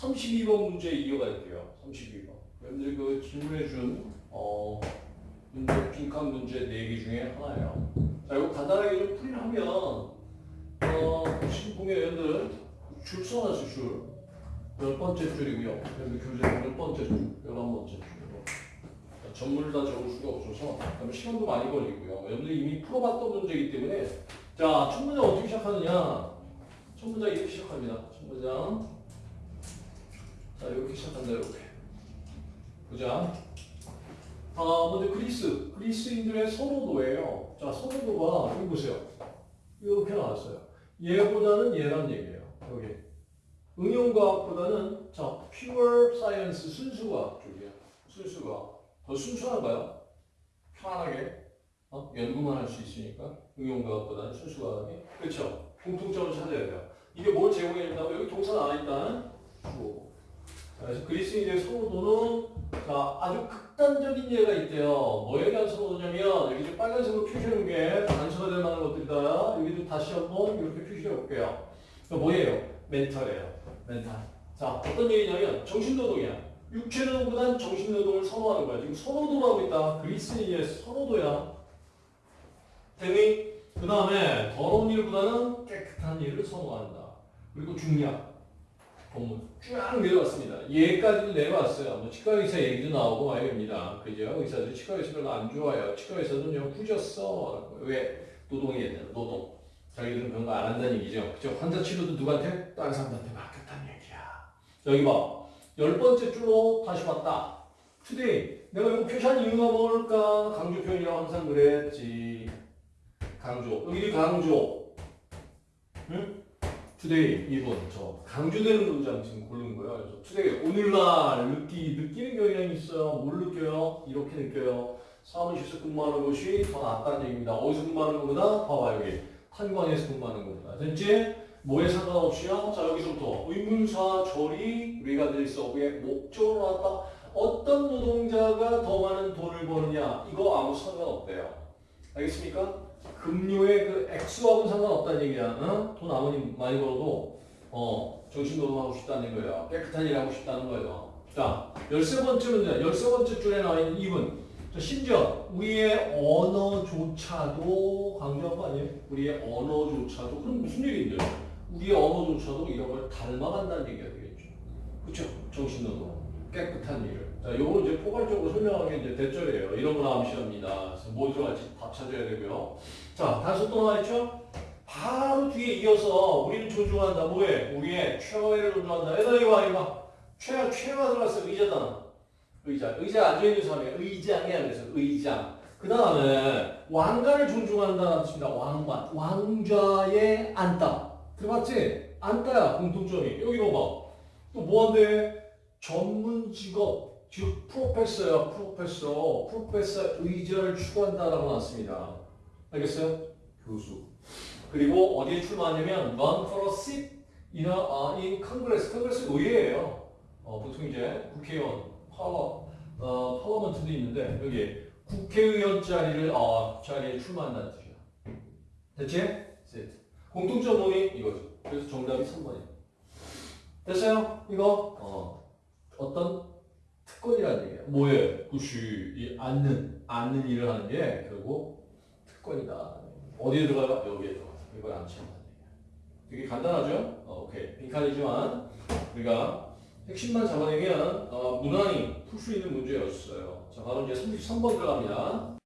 32번 문제 이어갈게요. 32번. 여러분들이 그 질문해준 어, 문제 빈칸 문제 4개 중에 하나예요. 자, 이거 간단하게 좀 풀이하면 어, 지금 보면 여러분들 줄 써놨어요, 줄. 열 번째 줄이고요. 여러분들 교재 열 번째 줄, 열한 번째 줄이고. 전문을 다 적을 수가 없어서 그다음에 시간도 많이 걸리고요. 여러분들이 이미 풀어봤던 문제이기 때문에 자, 첫 문장 어떻게 시작하느냐? 첫 문장 이렇게 시작합니다. 첫 문장. 자, 이렇게 시작한다, 이렇게. 보자. 아, 먼저 그리스. 그리스인들의 선호도예요. 자, 선호도가, 여기 보세요. 이렇게 나왔어요. 얘보다는 얘란 얘기예요. 여기. 응용과학보다는, 자, pure science, 순수과학 쪽이에요. 순수과학. 더 순수한가요? 편하게. 어? 연구만 할 수 있으니까. 응용과학보다는 순수과학이. 그렇죠. 공통점을 찾아야 돼요. 이게 뭘 제공해 준다고? 여기 동사 나와 일단 주어. 자, 그래서 그리스인의 선호도는 자, 아주 극단적인 예가 있대요. 뭐에 대한 선호도냐면 여기 좀 빨간색으로 표시해놓은 게 단서가 될 만한 것들이다. 여기 좀 다시 한번 이렇게 표시해 볼게요. 그 뭐예요? 멘탈이에요. 멘탈. 자, 어떤 얘기냐면 정신노동이야. 육체노동보단 정신노동을 선호하는 거야. 지금 선호도라고 있다. 그리스인의 선호도야. 되니? 그 다음에 더러운 일보다는 깨끗한 일을 선호한다. 그리고 중략. 본문 쫙 내려왔습니다. 얘까지 내려왔어요. 뭐 치과 의사 얘기도 나오고 말입니다. 그죠? 의사들이 치과 의사 별로 안 좋아요. 치과 의사들은 영 후졌어. 왜? 되는 노동. 자기들은 그런 거 안 한다는 얘기죠. 그죠? 환자 치료도 누구한테? 다른 사람한테 맡겼다는 얘기야. 여기 봐. 열 번째 줄로 다시 왔다. today. 내가 이거 표시한 이유가 뭘까? 강조 표현이라고 항상 그랬지. 강조. 여기 강조. 응? today 2번 저 강조되는 문장 지금 고른 거예요. 그래서 today 오늘날 느끼 느끼는 경향이 있어요. 뭘 느껴요? 이렇게 느껴요. 사무실에서 근무하는 것이 더 낫다는 얘기입니다. 어디서 근무하는 것보다 봐봐 여기 탄광에서 근무하는 것보다 됐지? 뭐에 상관없이요. 자 여기서부터 의문사 절이 우리가 늘왜 목적어로 나왔다. 어떤 노동자가 더 많은 돈을 버느냐 이거 아무 상관없대요. 알겠습니까? 금료의 그 액수하고는 상관없다는 얘기야. 어? 돈 아무리 많이 벌어도 어, 정신노동하고 싶다는 거예요. 깨끗한 일 하고 싶다는 거예요. 자, 열세 번째 문제, 열세 번째 줄에 나와 있는 2분. 자, 심지어 우리의 언어조차도 강조한 거 아니에요? 우리의 언어조차도 그럼 무슨 얘기인데? 우리의 언어조차도 이런 걸 닮아간다는 얘기가 되겠죠. 그렇죠? 정신노동, 깨끗한 일을. 자, 요거는 이제 포괄적으로 설명하는 게 이제 대절이에요. 이런 거 나오면 시합니다. 그래서 뭐 들어갈지 다 찾아야 되고요. 자, 단서 또 하나 있죠? 바로 뒤에 이어서 우리는 존중한다. 뭐해? 우리의 최고를 존중한다. 얘들아 이거 봐, 이거 봐. 최, 최가 들어갔어. 의자다. 의자. 의자 앉아있는 사람이 의장이야. 그래서 의장. 그 다음에 왕관을 존중한다는 뜻입니다. 왕관. 왕좌에 앉다. 들어봤지? 앉다야. 공통점이. 여기 봐봐. 또 뭐 한대? 전문 직업. 즉 프로페서야. 프로페서. 프로페서 의자를 추구한다라고 나왔습니다. 알겠어요? 교수. 그리고 어디에 출마하냐면 run for a seat in, a, uh, in Congress. Congress 의회예요. 어, 보통 이제 국회의원, 파워, 어, 파워먼트도 있는데 여기 국회의원 자리를 어, 자리에 출마한다는 뜻이야. 됐지? seat. 공통점 논이 이거죠. 그래서 정답이 3번이야. 됐어요? 이거 어, 어떤 특권이라는 얘기야. 뭐에? 그시 이 앉는 앉는 일을 하는 게 결국 특권이다. 어디에 들어가요? 여기에 들어가. 이걸 얘기야. 되게 간단하죠? 어, 오케이. 빈칸이지만 우리가 핵심만 잡아내면 어, 무난히 풀 수 있는 문제였어요. 자, 바로 이제 33번 들어갑니다.